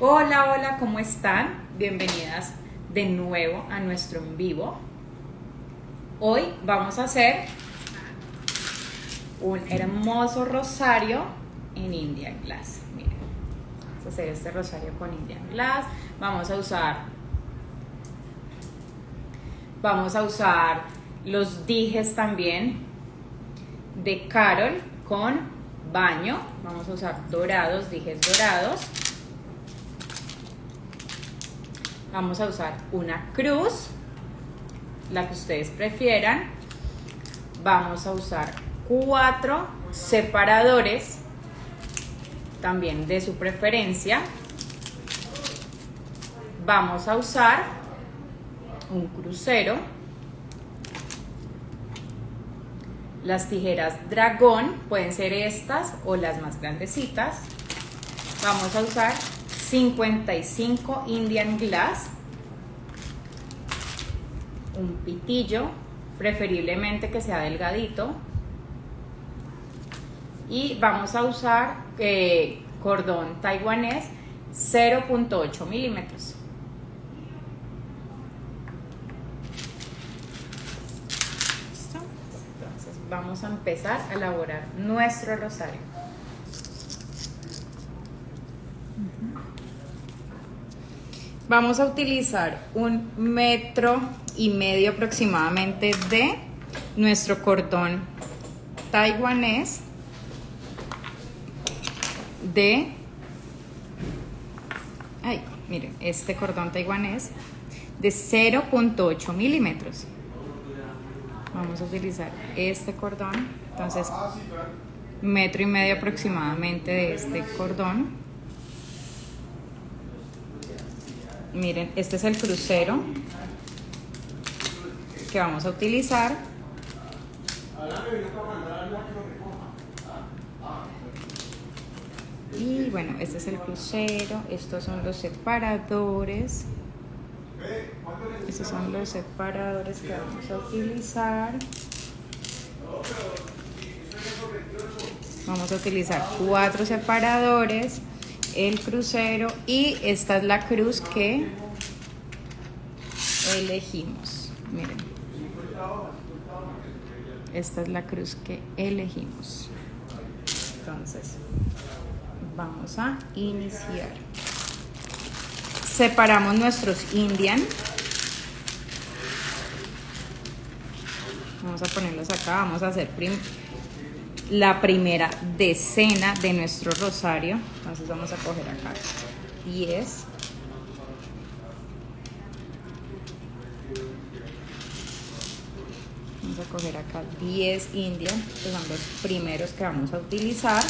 Hola, hola, ¿cómo están? Bienvenidas de nuevo a nuestro en vivo. Hoy vamos a hacer un hermoso rosario en Indian Glass. Miren, vamos a hacer este rosario con Indian Glass. Vamos a usar vamos a usar los dijes también de Carol con baño. Vamos a usar dorados, dijes dorados. Vamos a usar una cruz, la que ustedes prefieran. Vamos a usar cuatro separadores, también de su preferencia. Vamos a usar un crucero Las tijeras dragón pueden ser estas o las más grandecitas. Vamos a usar 55 Indian Glass. Un pitillo, preferiblemente que sea delgadito. Y vamos a usar eh, cordón taiwanés 0.8 milímetros. vamos a empezar a elaborar nuestro rosario. Vamos a utilizar un metro y medio aproximadamente de nuestro cordón taiwanés de ay, miren, este cordón taiwanés de 0.8 milímetros. Vamos a utilizar este cordón entonces metro y medio aproximadamente de este cordón miren este es el crucero que vamos a utilizar. Y bueno este es el crucero estos son los separadores. Estos son los separadores que vamos a utilizar. Vamos a utilizar cuatro separadores, el crucero y esta es la cruz que elegimos. Miren. Esta es la cruz que elegimos. Entonces, vamos a iniciar separamos nuestros indian. Vamos a ponerlos acá, vamos a hacer la primera decena de nuestro rosario. Entonces vamos a coger acá 10. Vamos a coger acá 10 indian, que son los primeros que vamos a utilizar.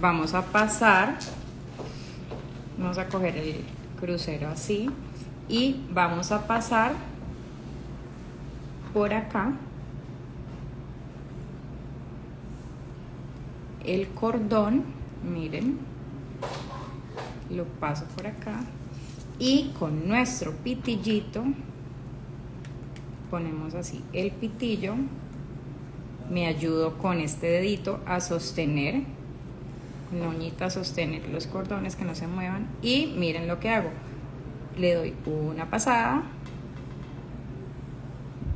vamos a pasar, vamos a coger el crucero así y vamos a pasar por acá el cordón, miren, lo paso por acá y con nuestro pitillito ponemos así el pitillo, me ayudo con este dedito a sostener uñita sostener los cordones que no se muevan y miren lo que hago. Le doy una pasada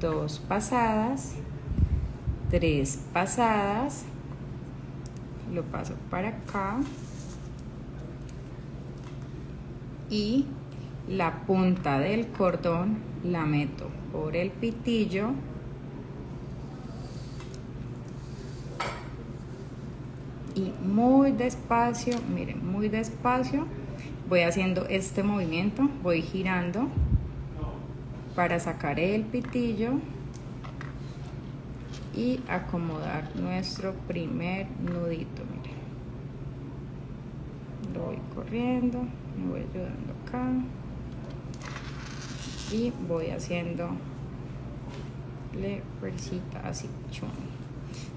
dos pasadas tres pasadas lo paso para acá y la punta del cordón la meto por el pitillo y muy despacio, miren, muy despacio voy haciendo este movimiento, voy girando para sacar el pitillo y acomodar nuestro primer nudito, miren. Lo voy corriendo, me voy ayudando acá y voy haciendo le fuercita así, chum.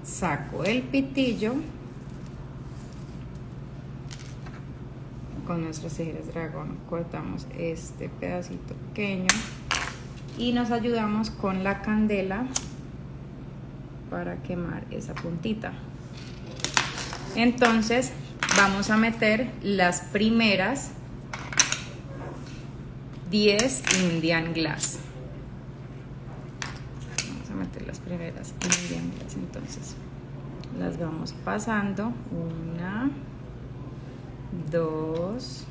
Saco el pitillo con nuestras tijeras dragón cortamos este pedacito pequeño y nos ayudamos con la candela para quemar esa puntita Entonces vamos a meter las primeras 10 Indian Glass. Vamos a meter las primeras Indian Glass. Entonces las vamos pasando. Una, dos,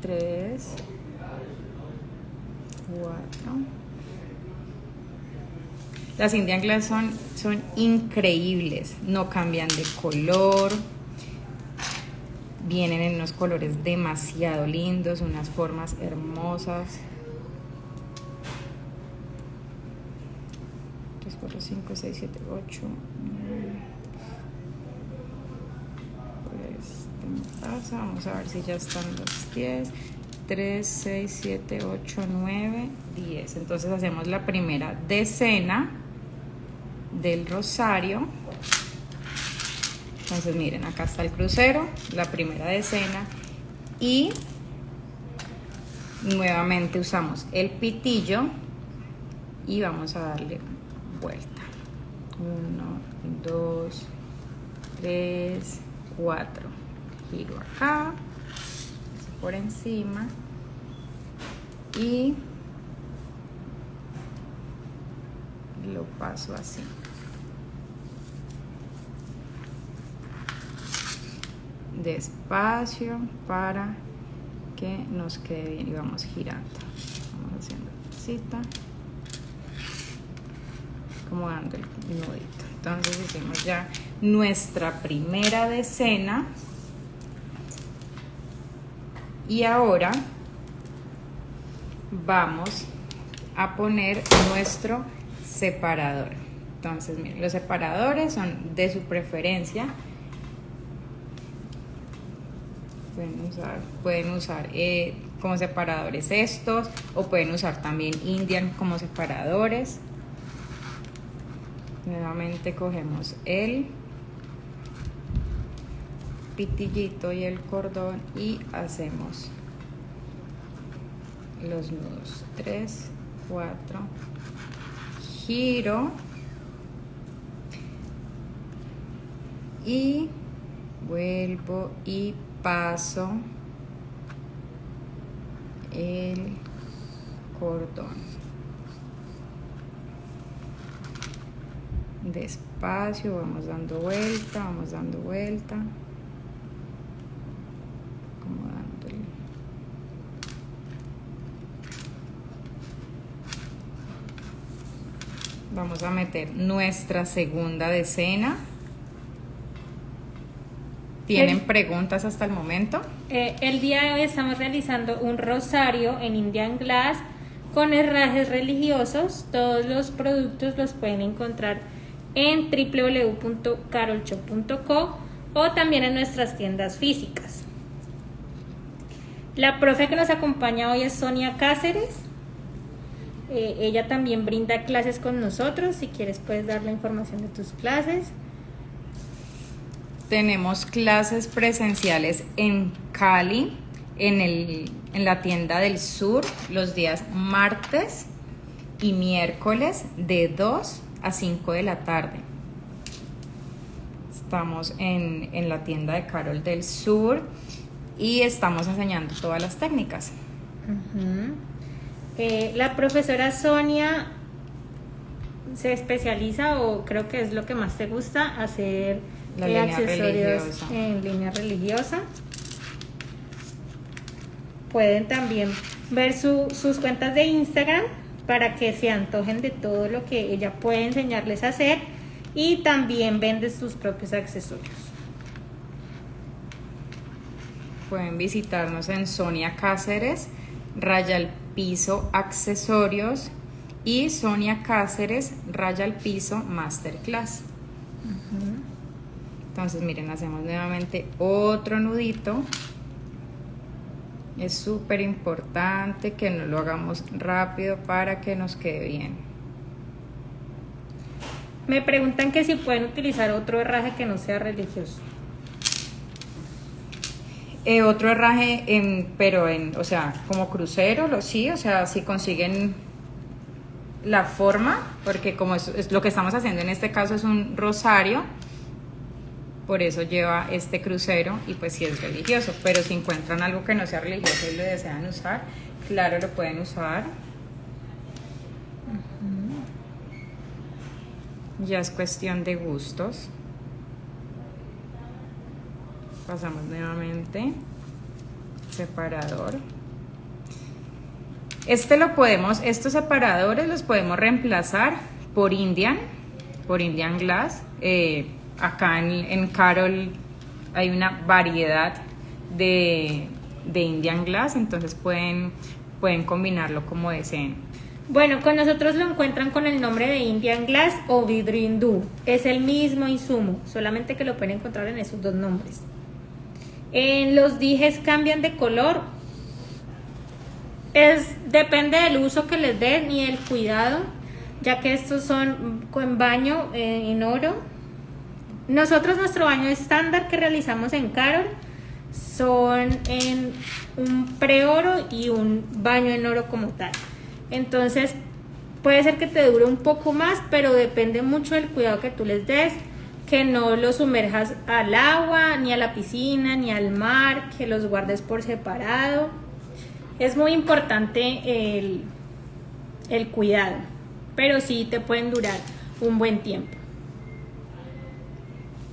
tres. Las Indian Glass son, son increíbles, no cambian de color, vienen en unos colores demasiado lindos, unas formas hermosas. 3, 4, 5, 6, 7, 8, 9. Vamos a ver si ya están los 10. 3, 6, 7, 8, 9, 10. Entonces hacemos la primera decena del rosario. Entonces miren, acá está el crucero, la primera decena y nuevamente usamos el pitillo y vamos a darle vuelta. 1, 2, 3, 4. Giro acá, por encima y lo paso así. Despacio para que nos quede bien y vamos girando. Vamos haciendo cita, como dando el nudito. Entonces hicimos ya nuestra primera decena. Y ahora vamos a poner nuestro separador. Entonces, miren, los separadores son de su preferencia. Pueden usar, pueden usar eh, como separadores estos o pueden usar también Indian como separadores. Nuevamente cogemos el pitillito y el cordón y hacemos los nudos. 3 4 giro. Y vuelvo y paso el cordón. Despacio vamos dando vuelta vamos dando vuelta Vamos a meter nuestra segunda decena. ¿Tienen preguntas hasta el momento? Eh, el día de hoy estamos realizando un rosario en Indian Glass con herrajes religiosos. Todos los productos los pueden encontrar en www.carolcho.co o también en nuestras tiendas físicas. La profe que nos acompaña hoy es Sonia Cáceres. Eh, ella también brinda clases con nosotros. Si quieres, puedes dar la información de tus clases. Tenemos clases presenciales en Cali, en, el, en la tienda del sur, los días martes y miércoles de 2 a 5 de la tarde. Estamos en, en la tienda de Carol del Sur y estamos enseñando todas las técnicas. Eh, la profesora Sonia se especializa o creo que es lo que más te gusta hacer eh, accesorios en línea religiosa. Pueden también ver sus cuentas de Instagram para que se antojen de todo lo que ella puede enseñarles a hacer y también vende sus propios accesorios. Pueden visitarnos en Sonia Cáceres, Raya piso accesorios y Sonia Cáceres raya al piso masterclass. Entonces miren, hacemos nuevamente otro nudito. Es súper importante que no lo hagamos rápido para que nos quede bien. Me preguntan que si pueden utilizar otro herraje que no sea religioso. Eh, otro herraje, en, pero en, o sea, como crucero, lo, sí, o sea, si consiguen la forma, porque como es, lo que estamos haciendo en este caso es un rosario, por eso lleva este crucero y pues si es religioso. Pero si encuentran algo que no sea religioso y lo desean usar, claro, lo pueden usar. Ya es cuestión de gustos. Pasamos nuevamente. Separador. Este lo podemos, estos separadores los podemos reemplazar por Indian, por Indian Glass. Eh, acá en, Carol hay una variedad de, de Indian Glass, entonces pueden, pueden combinarlo como deseen. Bueno, con nosotros lo encuentran con el nombre de Indian Glass o vidrio hindú. Es el mismo insumo, solamente que lo pueden encontrar en esos dos nombres. En los dijes cambian de color. Es, depende del uso que les den y el cuidado, ya que estos son con baño eh, en oro. Nosotros nuestro baño estándar que realizamos en Carol son en un pre-oro y un baño en oro como tal. Entonces, puede ser que te dure un poco más, pero depende mucho del cuidado que tú les des, que no los sumerjas al agua, ni a la piscina, ni al mar, que los guardes por separado. Es muy importante el, el cuidado, pero sí te pueden durar un buen tiempo.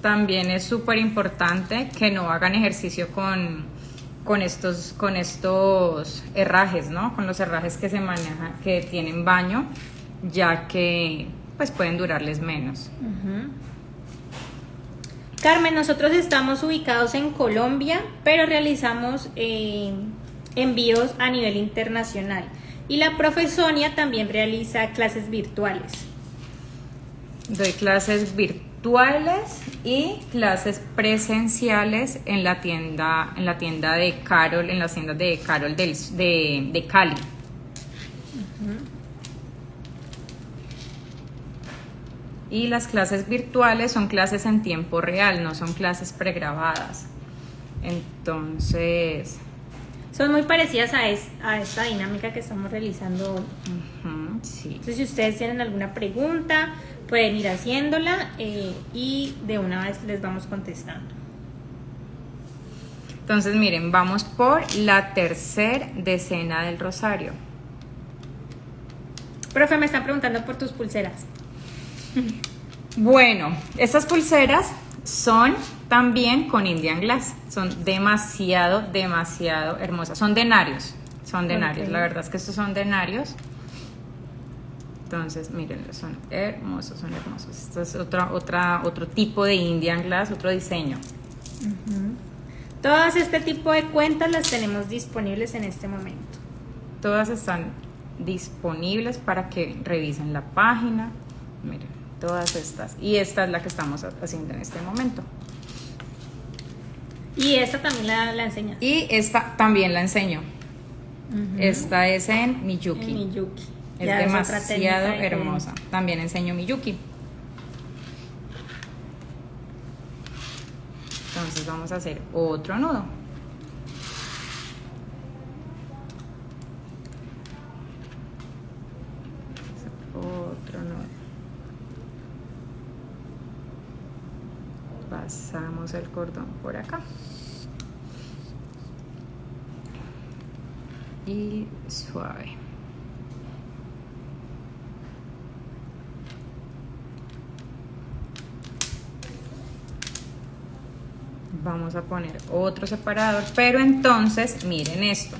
También es súper importante que no hagan ejercicio con con estos, con estos herrajes, ¿no? Con los herrajes que se manejan, que tienen baño, ya que pues pueden durarles menos. Carmen, nosotros estamos ubicados en Colombia, pero realizamos eh, envíos a nivel internacional. Y la profesonia también realiza clases virtuales. Doy clases virtuales y clases presenciales en la tienda, en la tienda de Carol, en las tiendas de Carol del, de, Cali. Y las clases virtuales son clases en tiempo real, no son clases pregrabadas. Entonces... Son muy parecidas a, a esta dinámica que estamos realizando hoy. Entonces, si ustedes tienen alguna pregunta, pueden ir haciéndola eh, y de una vez les vamos contestando. Entonces, miren, vamos por la tercera decena del rosario. Profe, me están preguntando por tus pulseras. Bueno, estas pulseras son también con Indian Glass. Son demasiado, demasiado hermosas. Son denarios. Son denarios. La verdad es que estos son denarios. Entonces, miren, son hermosos, son hermosos. Esto es otra, otra, otro tipo de Indian Glass, otro diseño. Todas este tipo de cuentas las tenemos disponibles en este momento. Todas están disponibles para que revisen la página. Miren, todas estas. Y esta es la que estamos haciendo en este momento. Y esta también la, la enseñas. Y esta también la enseño. Esta es en Miyuki. En Miyuki. Es demasiado hermosa. También enseño Miyuki. Entonces vamos a hacer otro nudo. Otro nudo. Pasamos el cordón por acá. Y suave. vamos a poner otro separador, pero entonces miren esto.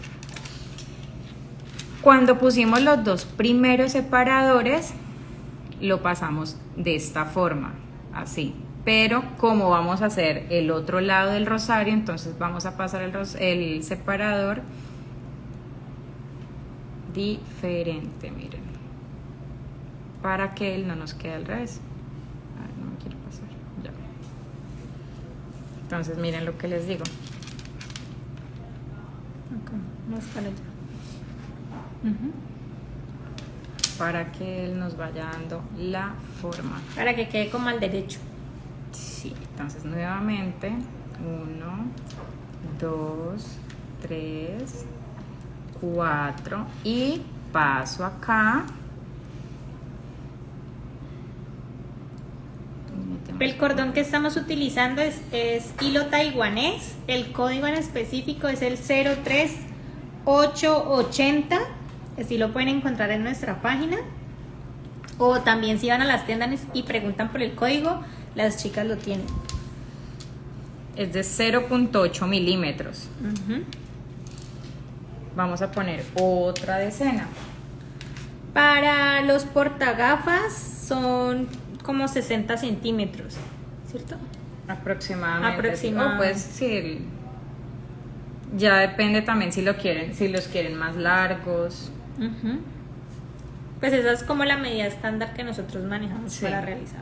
Cuando pusimos los dos primeros separadores, lo pasamos de esta forma, así. Pero como vamos a hacer el otro lado del rosario, entonces vamos a pasar el, el separador diferente, miren. Para que él no nos quede al revés. Entonces miren lo que les digo. para Para que él nos vaya dando la forma. Para que quede como al derecho. Entonces nuevamente. Uno, dos, tres, cuatro. Y paso acá. El cordón que estamos utilizando es hilo taiwanés. El código en específico es el 03880. Así lo pueden encontrar en nuestra página. O también si van a las tiendas y preguntan por el código, las chicas lo tienen. Es de 0.8 milímetros. Vamos a poner otra decena. Para los portagafas son como 60 centímetros, ¿cierto? Aproximadamente. Aproximado. O pues sí. Ya depende también si lo quieren, si los quieren más largos. Ujú. Pues esa es como la medida estándar que nosotros manejamos Sí. para realizar.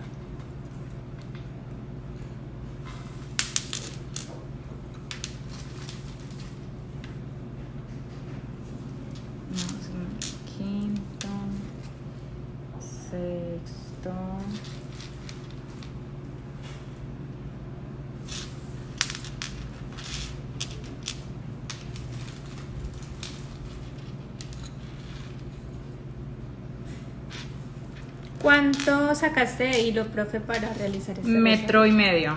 Vamos en el quinto, sexto. ¿Cuánto sacaste de hilo, profe, para realizar este Metro y medio.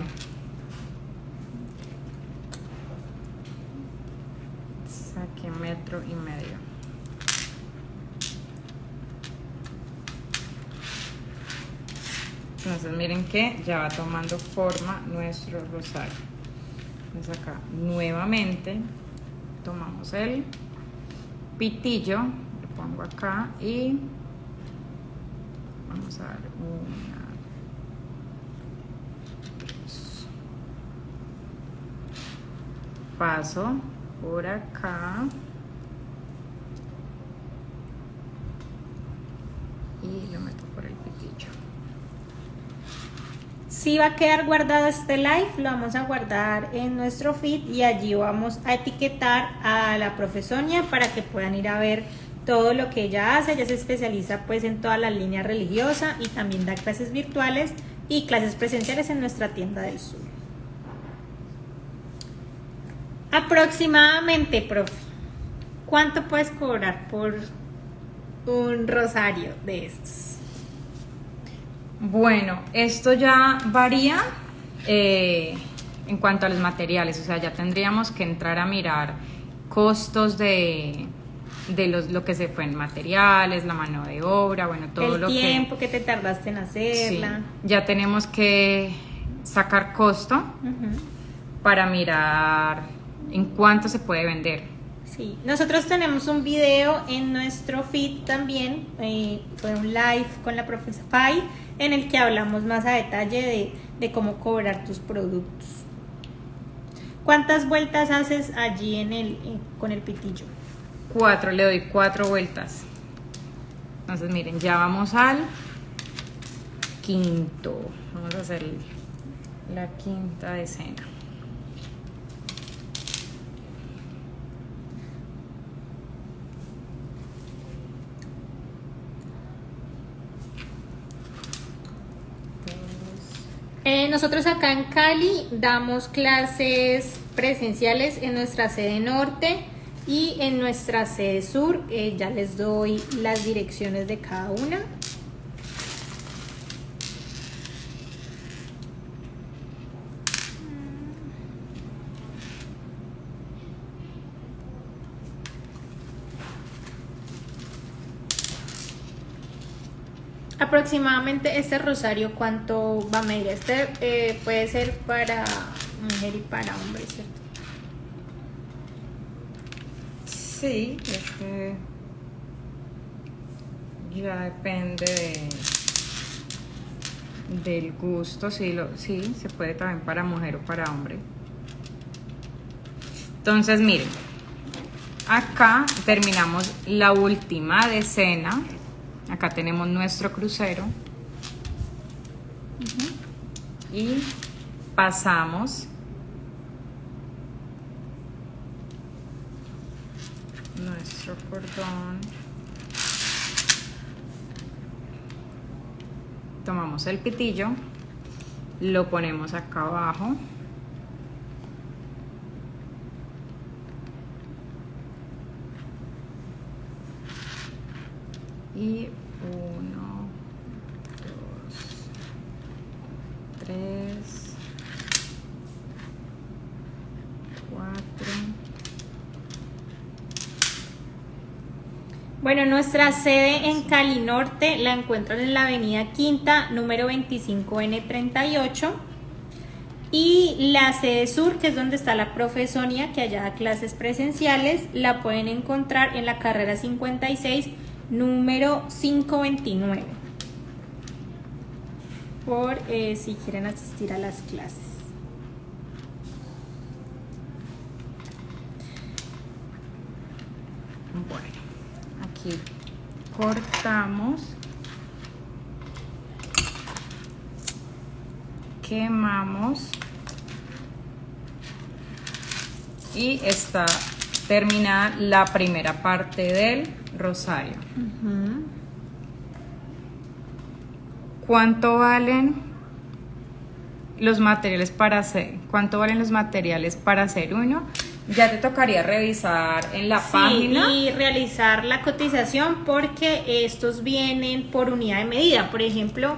Saqué metro y medio. Entonces miren que ya va tomando forma nuestro rosario. Entonces acá nuevamente tomamos el pitillo, lo pongo acá y vamos a dar una, dos. Paso por acá. Y lo meto por el pitillo. Si va a quedar guardado este live, lo vamos a guardar en nuestro feed y allí vamos a etiquetar a la profesoria para que puedan ir a ver todo lo que ella hace. Ella se especializa pues en toda la línea religiosa y también da clases virtuales y clases presenciales en nuestra tienda del sur. Aproximadamente, profe, ¿cuánto puedes cobrar por un rosario de estos? Bueno, esto ya varía eh, en cuanto a los materiales, o sea, ya tendríamos que entrar a mirar costos de, de los, lo que se fue en materiales, la mano de obra, bueno, todo el lo que... tiempo que... te tardaste en Sí, hacerla. ya tenemos que sacar costo para mirar en cuánto se puede vender. Sí, nosotros tenemos un video en nuestro feed también, eh, fue un live con la profesora Fay, en el que hablamos más a detalle de, de cómo cobrar tus productos. ¿Cuántas vueltas haces allí en el, en- con el pitillo? Cuatro, le doy cuatro vueltas. Entonces, miren, ya vamos al quinto. Vamos a hacer la quinta decena. Eh, nosotros acá en Cali damos clases presenciales en nuestra sede norte y en nuestra sede sur. Eh, ya les doy las direcciones de cada una. Aproximadamente este rosario, ¿cuánto va a medir? Este eh, puede ser para mujer y para hombre, ¿cierto? Sí, este ya depende de del gusto, sí, lo, sí, se puede también para mujer o para hombre. Entonces, miren, acá terminamos la última decena. Acá tenemos nuestro crucero. Y pasamos nuestro Tomamos el pitillo, lo ponemos acá abajo. Y uno, dos, tres, Tres. Cuatro. Bueno, nuestra sede en Cali Norte la encuentran en la avenida Quinta, número 25N38. Y la sede sur, que es donde está la profe Sonia, que allá da clases presenciales, la pueden encontrar en la carrera 56, número 529. Por eh, si quieren asistir a las clases. Bueno, aquí cortamos. Quemamos. Y está terminada la primera parte del rosario. ¿Cuánto valen los materiales para hacer? ¿Cuánto valen los materiales para hacer uno? Ya te tocaría revisar en la Sí, página. y realizar la cotización porque estos vienen por unidad de medida. Por ejemplo,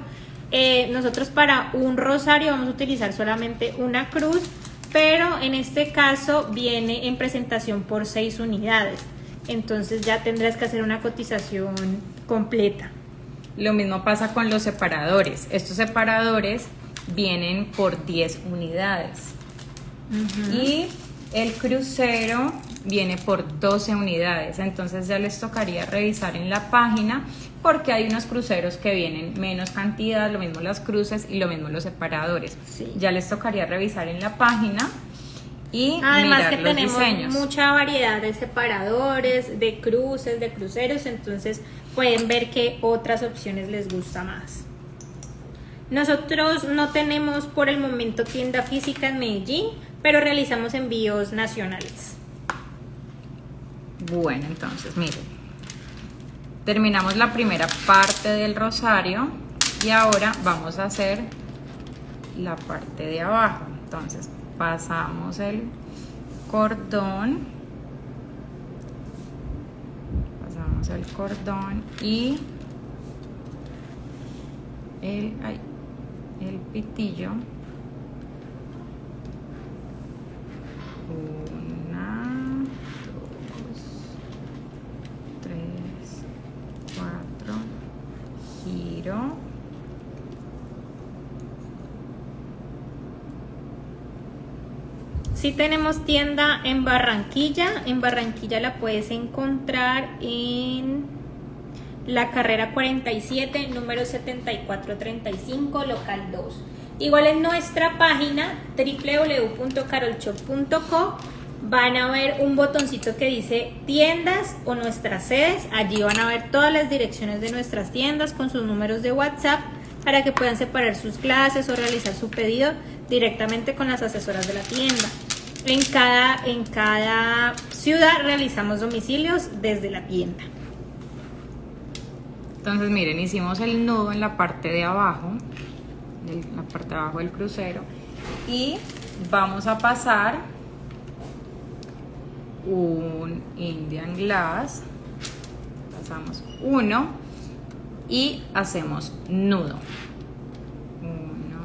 eh, nosotros para un rosario vamos a utilizar solamente una cruz, pero en este caso viene en presentación por seis unidades. Entonces ya tendrás que hacer una cotización completa. Lo mismo pasa con los separadores. Estos separadores vienen por 10 unidades. Y el crucero viene por 12 unidades. Entonces ya les tocaría revisar en la página porque hay unos cruceros que vienen menos cantidad, lo mismo las cruces y lo mismo los separadores. Sí. Ya les tocaría revisar en la página y Además mirar que los tenemos diseños. mucha variedad de separadores, de cruces, de cruceros, entonces pueden ver qué otras opciones les gusta más. Nosotros no tenemos por el momento tienda física en Medellín, pero realizamos envíos nacionales. Bueno, entonces, miren. Terminamos la primera parte del rosario y ahora vamos a hacer la parte de abajo. Entonces, pasamos el cordón. Pasamos el cordón y el, el pitillo. Una, dos, tres, cuatro, giro. Si tenemos tienda en Barranquilla, en Barranquilla la puedes encontrar en la carrera 47, número 7435, local 2. Igual en nuestra página www.carolshop.co van a ver un botoncito que dice tiendas o nuestras sedes. Allí van a ver todas las direcciones de nuestras tiendas con sus números de WhatsApp para que puedan separar sus clases o realizar su pedido directamente con las asesoras de la tienda. En cada, en cada ciudad realizamos domicilios desde la tienda. Entonces, miren, hicimos el nudo en la parte de abajo, en la parte de abajo del crucero, y vamos a pasar un Indian Glass, pasamos uno y hacemos nudo. Uno,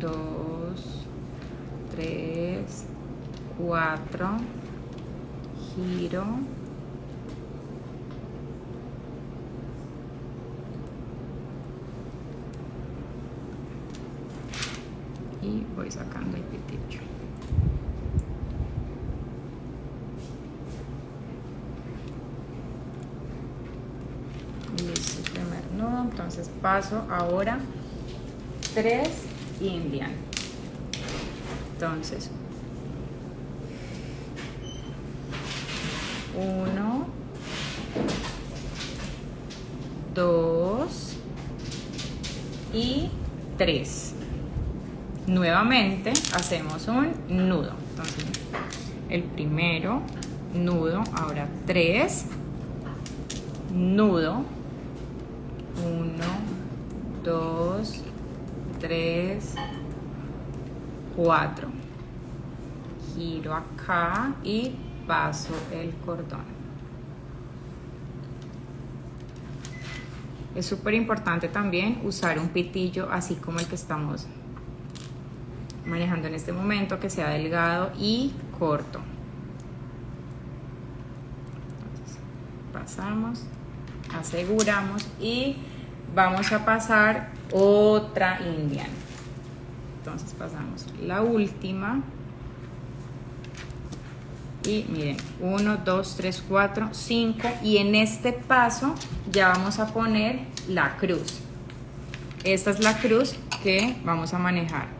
dos, tres, cuatro, giro. Voy sacando el pitillo. El primer nudo, entonces paso ahora tres indian. Entonces, uno, dos y tres. Nuevamente hacemos un nudo. Entonces, el primero, nudo, ahora tres, nudo, uno, dos, tres, cuatro. Giro acá y paso el cordón. Es súper importante también usar un pitillo así como el que estamos manejando en este momento que sea delgado y corto. Pasamos, aseguramos y vamos a pasar otra indian. Entonces pasamos la última. Y miren, 1, 2, 3, 4, 5. Y en este paso ya vamos a poner la cruz. Esta es la cruz que vamos a manejar.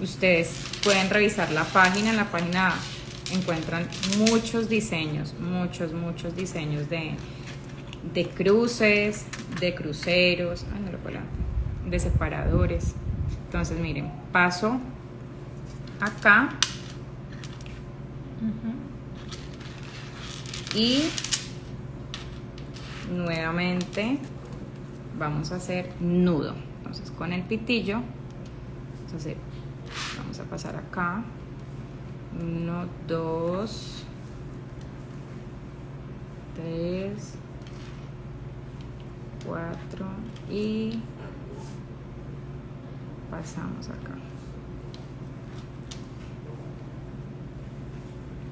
Ustedes pueden revisar la página. En la página encuentran muchos diseños, muchos, muchos diseños de, de cruces, de cruceros, de separadores. Entonces, miren, paso acá y nuevamente vamos a hacer nudo. Entonces, con el pitillo, vamos a pasar acá. Uno, dos, tres, cuatro y pasamos acá.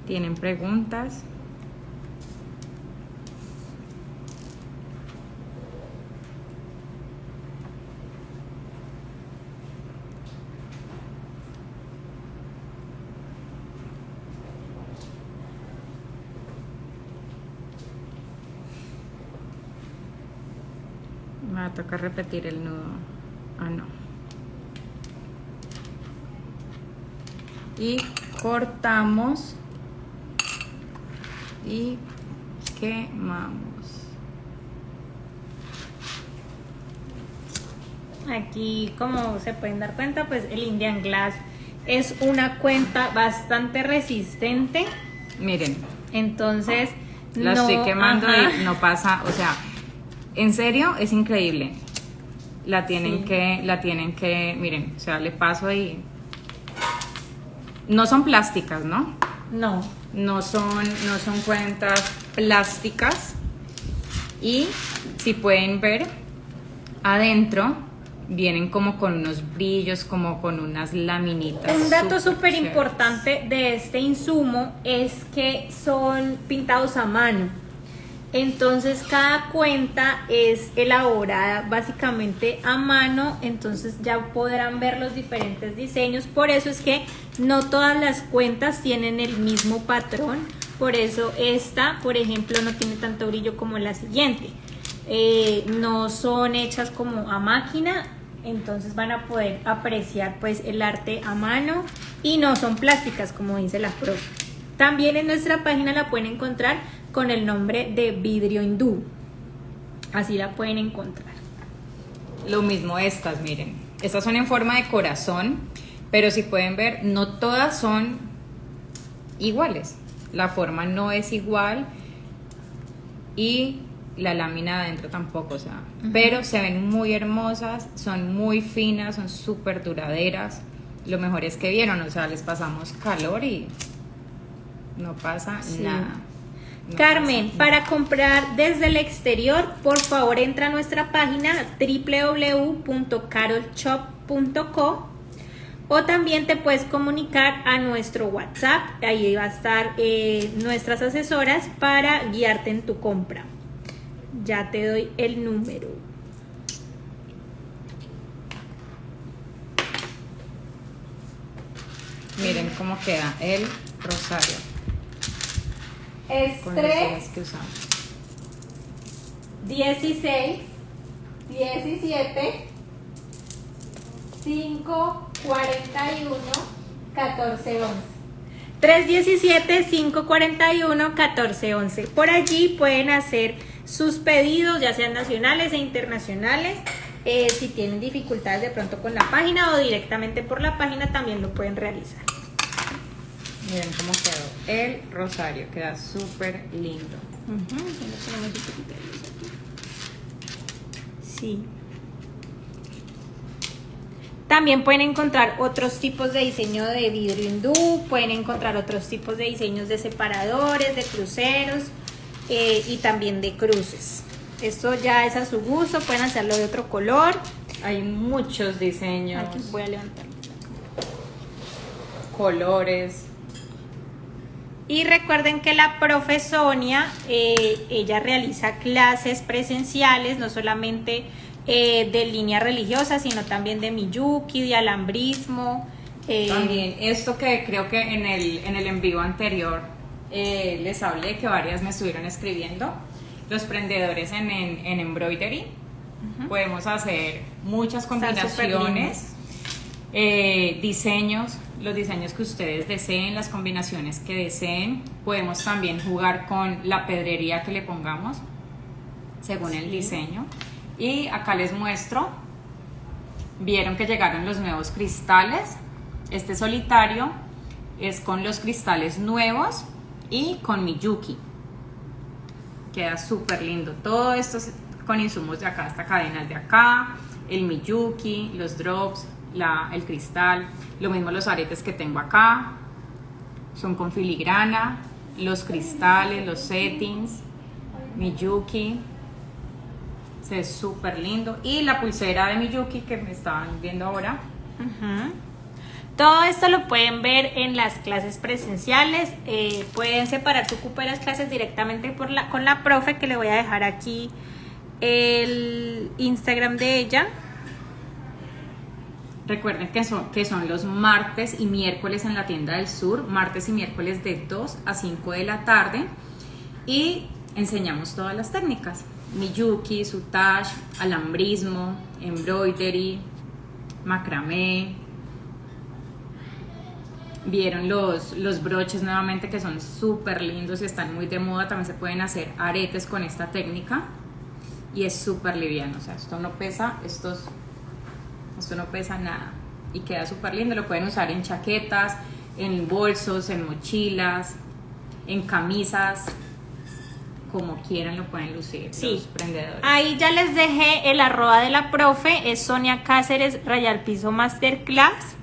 ¿Tienen preguntas? Me va a tocar repetir el nudo. Ah, no. Y cortamos y quemamos. Aquí, como se pueden dar cuenta, pues el Indian Glass es una cuenta bastante resistente. Miren. Entonces, la estoy quemando y no pasa, o sea, en serio es increíble. La tienen que, la tienen que, miren, o sea, le paso ahí. No son plásticas, ¿no? No. No son, no son cuentas plásticas. Y si pueden ver, adentro vienen como con unos brillos, como con unas laminitas. Un dato súper importante de este insumo es que son pintados a mano. Entonces cada cuenta es elaborada básicamente a mano, entonces ya podrán ver los diferentes diseños. Por eso es que no todas las cuentas tienen el mismo patrón. Por eso esta, por ejemplo, no tiene tanto brillo como la siguiente. Eh, no son hechas como a máquina, entonces van a poder apreciar pues el arte a mano y no son plásticas como dice la profe. También en nuestra página la pueden encontrar con el nombre de vidrio hindú. Así la pueden encontrar. Lo mismo estas, miren. Estas son en forma de corazón, pero si pueden ver, no todas son iguales. La forma no es igual y la lámina adentro tampoco, o sea, pero se ven muy hermosas, son muy finas, son súper duraderas. Lo mejor es que vieron, o sea, les pasamos calor y no pasa nada. Carmen, para comprar desde el exterior, por favor entra a nuestra página www.carolshop.co o también te puedes comunicar a nuestro WhatsApp, ahí va a estar eh, nuestras asesoras para guiarte en tu compra. Ya te doy el número. Miren cómo queda el rosario. Es 3, 16, 17, 5, 41, 14, 11. 317 541 1411. Por allí pueden hacer sus pedidos, ya sean nacionales e internacionales. Eh, si tienen dificultades de pronto con la página o directamente por la página, también lo pueden realizar. Miren cómo quedó el rosario, queda súper lindo. Sí. También pueden encontrar otros tipos de diseño de vidrio hindú, pueden encontrar otros tipos de diseños de separadores, de cruceros eh, y también de cruces. Esto ya es a su gusto, pueden hacerlo de otro color. Hay muchos diseños. Aquí voy a levantar. colores. Y recuerden que la profe Sonia, eh, ella realiza clases presenciales, no solamente eh, de línea religiosa, sino también de miyuki, de alambrismo. eh, también esto que creo que en el, en el en vivo anterior les hablé, que varias me estuvieron escribiendo, los prendedores en, en, embroidery. Podemos hacer muchas combinaciones, diseños, los diseños que ustedes deseen, las combinaciones que deseen. Podemos también jugar con la pedrería que le pongamos según el diseño. Y acá les muestro, vieron que llegaron los nuevos cristales. Este solitario es con los cristales nuevos y con Miyuki. Queda súper lindo. Todo esto con insumos de acá, esta cadena de acá, el Miyuki, los drops, el cristal, lo mismo los aretes que tengo acá, son con filigrana, los cristales, los settings, Miyuki, se ve súper lindo, y la pulsera de Miyuki que me estaban viendo ahora. Todo esto lo pueden ver en las clases presenciales. Eh, pueden separar su cupo de las clases directamente por la, con la profe, que le voy a dejar aquí el Instagram de ella. Recuerden que son, que son los martes y miércoles en la tienda del sur, martes y miércoles de 2 a 5 de la tarde y enseñamos todas las técnicas, miyuki, sutage, alambrismo, embroidery, macramé. Vieron los, los broches nuevamente que son súper lindos y están muy de moda, también se pueden hacer aretes con esta técnica y es súper liviano, o sea, esto no pesa, estos esto no pesa nada y queda súper lindo. Lo pueden usar en chaquetas, en bolsos, en mochilas, en camisas, como quieran lo pueden lucir sí. los prendedores. Ahí ya les dejé el arroba de la profe, es Sonia Cáceres Rayal Piso Masterclass.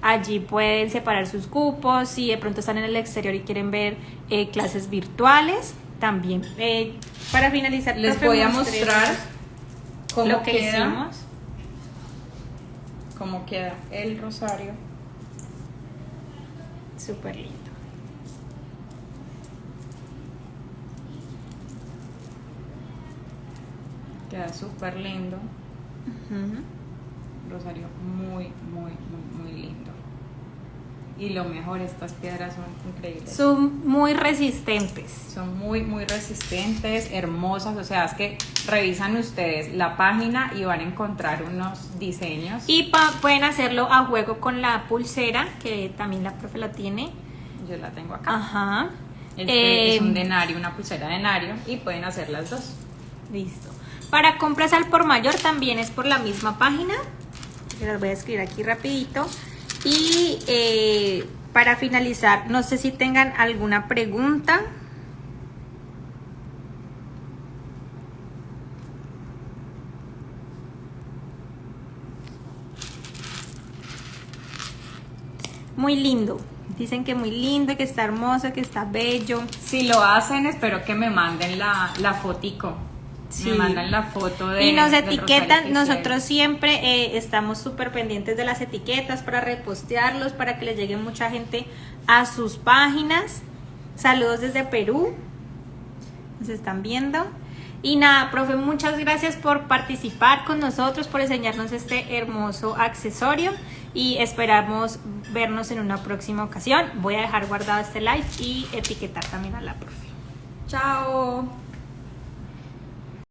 Allí pueden separar sus cupos, si de pronto están en el exterior y quieren ver eh, clases virtuales, también. Eh, para finalizar, les voy a mostrar cómo lo que hicimos cómo queda el rosario. Súper lindo. Queda súper lindo. Rosario muy, muy, muy, muy lindo. Y lo mejor, estas piedras son increíbles. Son muy resistentes. Son muy, muy resistentes, hermosas. O sea, es que revisan ustedes la página y van a encontrar unos diseños. Y pueden hacerlo a juego con la pulsera, que también la profe la tiene. Yo la tengo acá. Ajá. Este es un em, denario, una pulsera denario. Y pueden hacer las dos. Listo. Para compras al por mayor también es por la misma página. Las voy a escribir aquí rapidito. Y eh, para finalizar, no sé si tengan alguna pregunta. Muy lindo. Dicen que muy lindo, que está hermoso, que está bello. Si lo hacen, espero que me manden la, la fotico. Me mandan la foto de Y nos etiquetan, nosotros siempre eh, estamos súper pendientes de las etiquetas para repostearlos, para que les llegue mucha gente a sus páginas. Saludos desde Perú. Nos están viendo. Y nada, profe, muchas gracias por participar con nosotros, por enseñarnos este hermoso accesorio y esperamos vernos en una próxima ocasión. Voy a dejar guardado este live y etiquetar también a la profe. Chao.